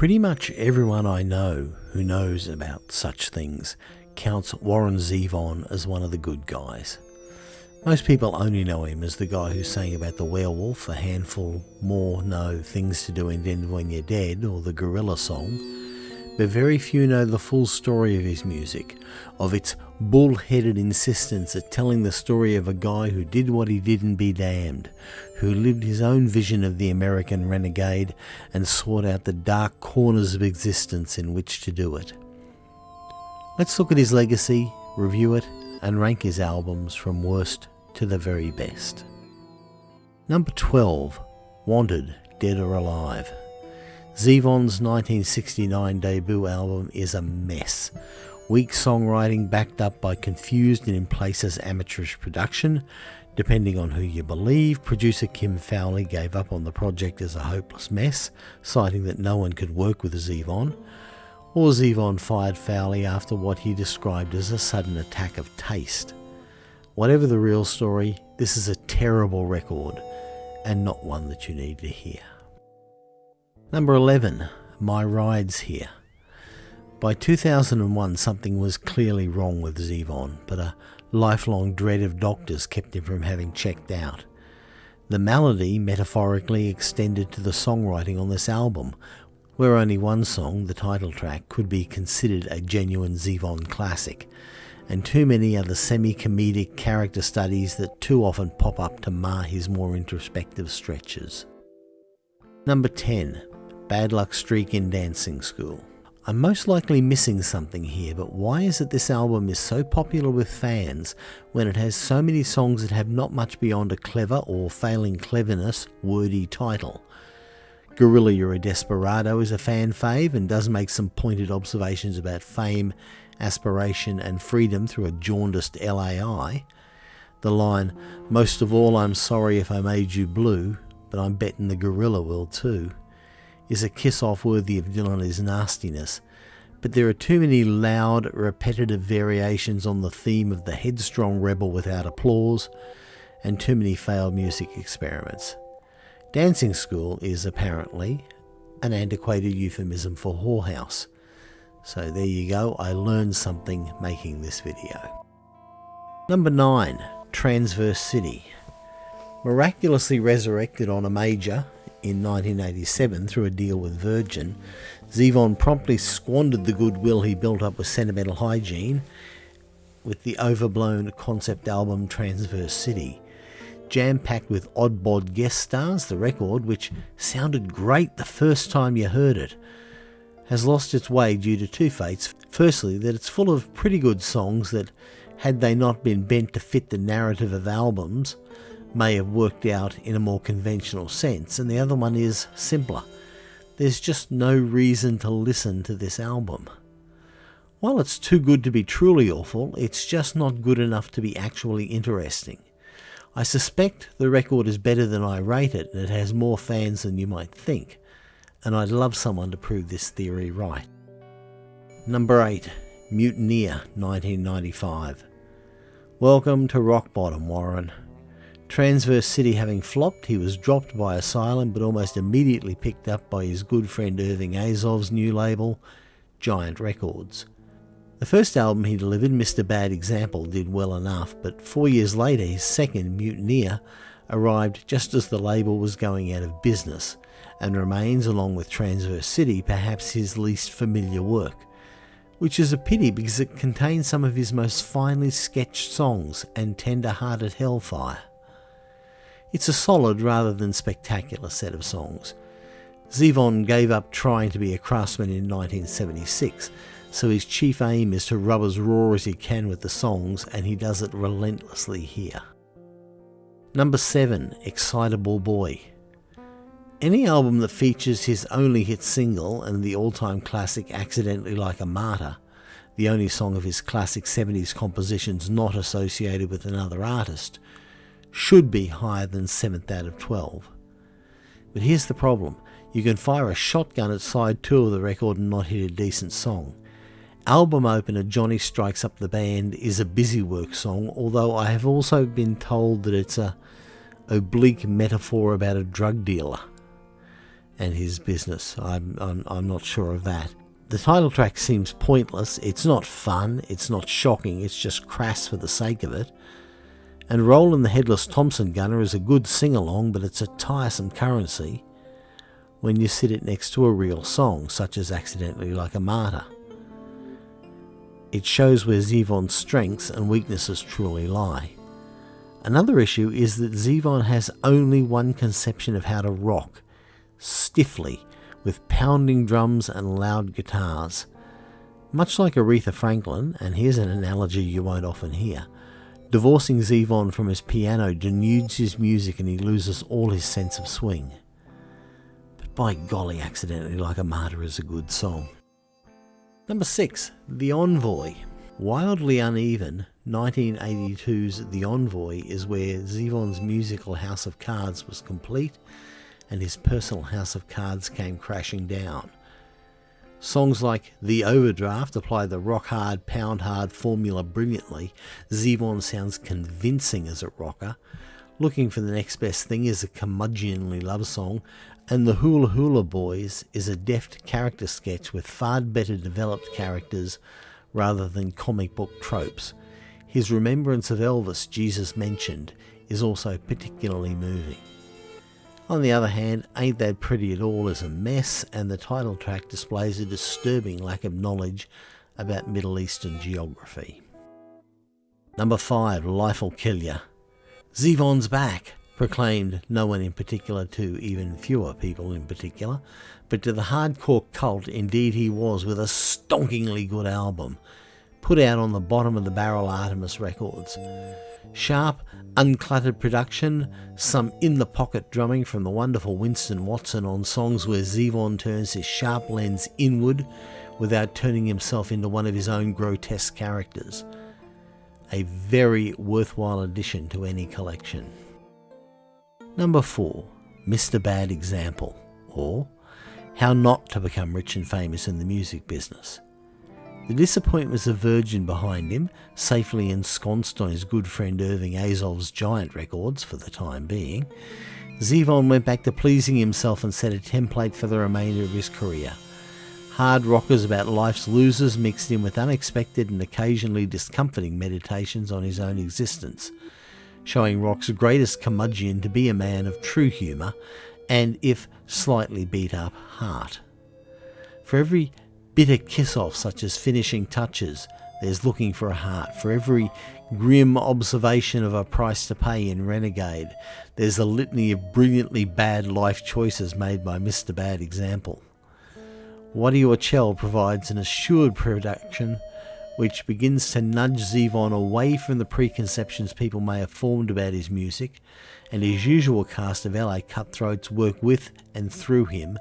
Pretty much everyone I know who knows about such things counts Warren Zevon as one of the good guys. Most people only know him as the guy who sang about the werewolf, a handful more know things to do in Denver when you're dead, or the gorilla song, but very few know the full story of his music, of its bull-headed insistence at telling the story of a guy who did what he did and be damned, who lived his own vision of the American renegade and sought out the dark corners of existence in which to do it. Let's look at his legacy, review it, and rank his albums from worst to the very best. Number 12, Wanted, Dead or Alive. Zevon's 1969 debut album is a mess. Weak songwriting backed up by confused and in places amateurish production. Depending on who you believe, producer Kim Fowley gave up on the project as a hopeless mess, citing that no one could work with Zevon. Or Zevon fired Fowley after what he described as a sudden attack of taste. Whatever the real story, this is a terrible record and not one that you need to hear. Number 11, My Rides Here. By 2001, something was clearly wrong with Zevon, but a lifelong dread of doctors kept him from having checked out. The malady metaphorically extended to the songwriting on this album, where only one song, the title track, could be considered a genuine Zevon classic, and too many are the semi-comedic character studies that too often pop up to mar his more introspective stretches. Number 10. Bad Luck Streak in Dancing School. I'm most likely missing something here, but why is it this album is so popular with fans when it has so many songs that have not much beyond a clever or failing cleverness wordy title? Gorilla You're a Desperado is a fan fave and does make some pointed observations about fame, aspiration and freedom through a jaundiced LAI. The line, Most of all I'm sorry if I made you blue, but I'm betting the gorilla will too is a kiss off worthy of Dylan's nastiness, but there are too many loud, repetitive variations on the theme of the headstrong rebel without applause, and too many failed music experiments. Dancing School is apparently an antiquated euphemism for whorehouse. So there you go, I learned something making this video. Number 9. Transverse City. Miraculously resurrected on a major in 1987 through a deal with Virgin, Zevon promptly squandered the goodwill he built up with Sentimental Hygiene with the overblown concept album Transverse City. Jam packed with odd bod guest stars, the record, which sounded great the first time you heard it, has lost its way due to two fates. Firstly, that it's full of pretty good songs that, had they not been bent to fit the narrative of albums, may have worked out in a more conventional sense, and the other one is simpler. There's just no reason to listen to this album. While it's too good to be truly awful, it's just not good enough to be actually interesting. I suspect the record is better than I rate it, and it has more fans than you might think, and I'd love someone to prove this theory right. Number 8. Mutineer 1995. Welcome to rock bottom, Warren. Transverse City having flopped, he was dropped by Asylum but almost immediately picked up by his good friend Irving Azoff's new label, Giant Records. The first album he delivered, Mr. Bad Example, did well enough, but four years later his second, Mutineer, arrived just as the label was going out of business, and remains, along with Transverse City, perhaps his least familiar work. Which is a pity because it contains some of his most finely sketched songs and tender-hearted hellfire. It's a solid rather than spectacular set of songs. Zevon gave up trying to be a craftsman in 1976, so his chief aim is to rub as raw as he can with the songs, and he does it relentlessly here. Number 7 Excitable Boy. Any album that features his only hit single and the all time classic Accidentally Like a Martyr, the only song of his classic 70s compositions not associated with another artist, should be higher than 7th out of 12. But here's the problem. You can fire a shotgun at side 2 of the record and not hit a decent song. Album opener Johnny Strikes Up the Band is a busy work song, although I have also been told that it's a oblique metaphor about a drug dealer. and his business. I'm, I'm, I'm not sure of that. The title track seems pointless. It's not fun. It's not shocking. It's just crass for the sake of it. And Roland the Headless Thompson Gunner is a good sing along, but it's a tiresome currency when you sit it next to a real song, such as Accidentally Like a Martyr. It shows where Zevon's strengths and weaknesses truly lie. Another issue is that Zevon has only one conception of how to rock, stiffly, with pounding drums and loud guitars. Much like Aretha Franklin, and here's an analogy you won't often hear, divorcing Zevon from his piano denudes his music and he loses all his sense of swing. But by golly, Accidentally Like a Martyr is a good song. Number 6. The Envoy. Wildly uneven, 1982's The Envoy is where Zevon's musical house of cards was complete and his personal house of cards came crashing down. Songs like The Overdraft apply the rock hard, pound hard formula brilliantly. Zevon sounds convincing as a rocker. Looking for the next best thing is a curmudgeonly love song, and The Hula Hula Boys is a deft character sketch with far better developed characters rather than comic book tropes. His remembrance of Elvis, Jesus mentioned, is also particularly moving. On the other hand, Ain't That Pretty at All is a mess, and the title track displays a disturbing lack of knowledge about Middle Eastern geography. Number 5, Life'll Kill Ya. Zevon's back, proclaimed no one in particular to even fewer people in particular, but to the hardcore cult indeed he was with a stonkingly good album, put out on the bottom of the barrel Artemis Records. Sharp, uncluttered production, some in the pocket drumming from the wonderful Winston Watson on songs where Zevon turns his sharp lens inward without turning himself into one of his own grotesque characters. A very worthwhile addition to any collection. Number 4. Mr. Bad Example, or How Not to Become Rich and Famous in the Music Business. The disappointment of Virgin behind him, safely ensconced on his good friend Irving Azoff's giant records for the time being, Zevon went back to pleasing himself and set a template for the remainder of his career. Hard rockers about life's losers mixed in with unexpected and occasionally discomforting meditations on his own existence, showing rock's greatest curmudgeon to be a man of true humour and, if slightly beat up, heart. For every bitter kiss off, such as finishing touches. There's looking for a heart. For every grim observation of a price to pay in Renegade, there's a litany of brilliantly bad life choices made by Mr. Bad Example. Wachtel provides an assured production which begins to nudge Zevon away from the preconceptions people may have formed about his music, and his usual cast of LA cutthroats work with and through him,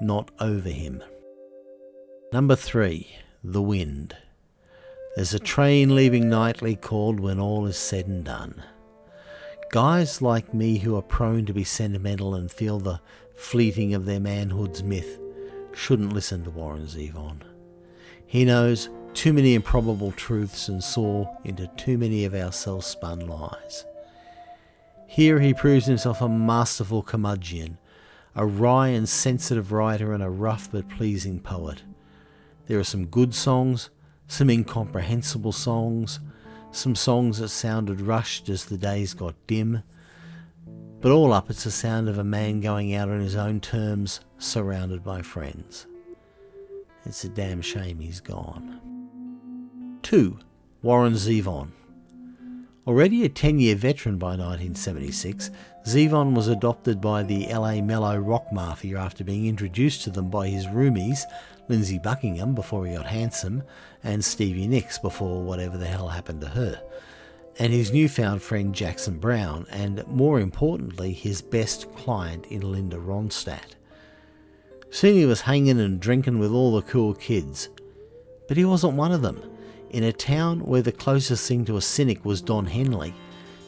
not over him. Number three, the wind. There's a train leaving nightly called when all is said and done. Guys like me who are prone to be sentimental and feel the fleeting of their manhood's myth shouldn't listen to Warren Zevon. He knows too many improbable truths and saw into too many of our self-spun lies. Here he proves himself a masterful curmudgeon, a wry and sensitive writer and a rough but pleasing poet. There are some good songs, some incomprehensible songs, some songs that sounded rushed as the days got dim. But all up, it's the sound of a man going out on his own terms, surrounded by friends. It's a damn shame he's gone. 2. Warren Zevon. Already a 10 year veteran by 1976, Zevon was adopted by the LA mellow rock mafia after being introduced to them by his roomies Lindsey Buckingham before he got handsome, and Stevie Nicks before whatever the hell happened to her, and his newfound friend Jackson Browne, and more importantly, his best client in Linda Ronstadt. Soon he was hanging and drinking with all the cool kids, but he wasn't one of them. In a town where the closest thing to a cynic was Don Henley,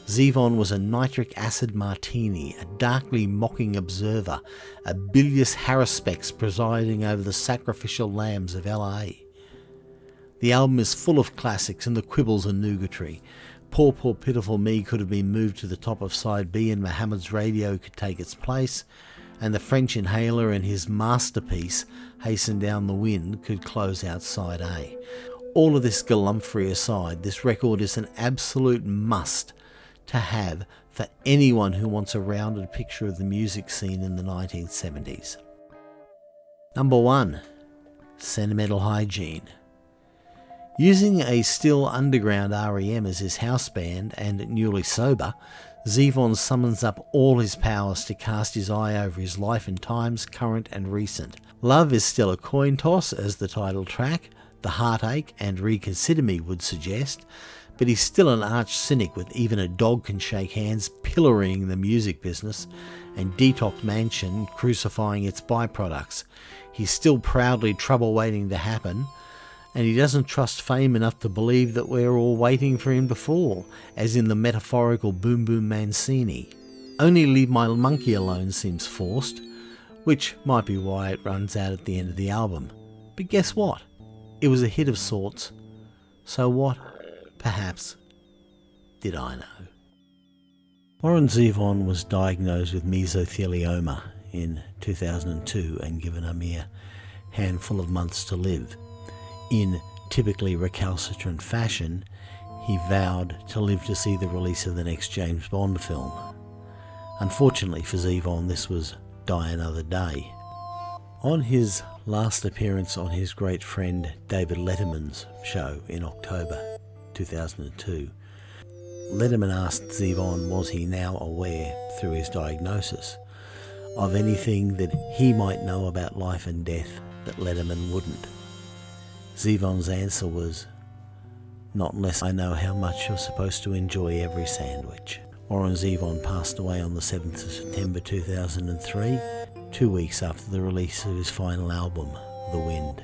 Zevon was a nitric acid martini, a darkly mocking observer, a bilious haruspex presiding over the sacrificial lambs of LA. The album is full of classics and the quibbles and nugatory. Poor, poor, pitiful me could have been moved to the top of side B and Mohammed's radio could take its place. and the French inhaler and his masterpiece, Hasten Down the Wind, could close out side A. All of this galumphry aside, this record is an absolute must to have for anyone who wants a rounded picture of the music scene in the 1970s. Number 1 Sentimental Hygiene. Using a still underground REM as his house band and newly sober, Zevon summons up all his powers to cast his eye over his life in times current and recent. Love is still a coin toss as the title track, The Heartache and Reconsider Me would suggest, but he's still an arch cynic with even a dog can shake hands pillorying the music business and Detox Mansion crucifying its byproducts. He's still proudly trouble waiting to happen, and he doesn't trust fame enough to believe that we're all waiting for him to fall, as in the metaphorical Boom Boom Mancini. Only Leave My Monkey Alone seems forced, which might be why it runs out at the end of the album. But guess what? It was a hit of sorts. So what, perhaps, did I know? Warren Zevon was diagnosed with mesothelioma in 2002 and given a mere handful of months to live. In typically recalcitrant fashion, he vowed to live to see the release of the next James Bond film. Unfortunately for Zevon, this was Die Another Day. On his last appearance on his great friend David Letterman's show in October 2002, Letterman asked Zevon was he now aware, through his diagnosis, of anything that he might know about life and death that Letterman wouldn't. Zevon's answer was, Not unless I know how much you're supposed to enjoy every sandwich. Warren Zevon passed away on the 7th of September 2003, two weeks after the release of his final album, The Wind.